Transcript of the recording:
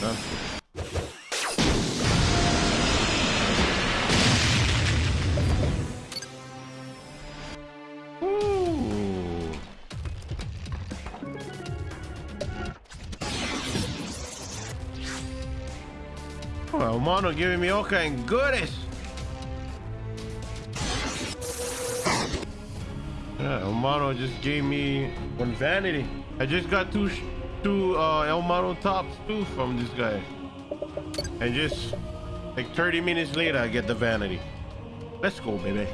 Oh, Mono giving me all kind of goodies. Yeah, Mono just gave me one vanity. I just got two two uh, El Mono tops too from this guy. And just like 30 minutes later, I get the vanity. Let's go, baby.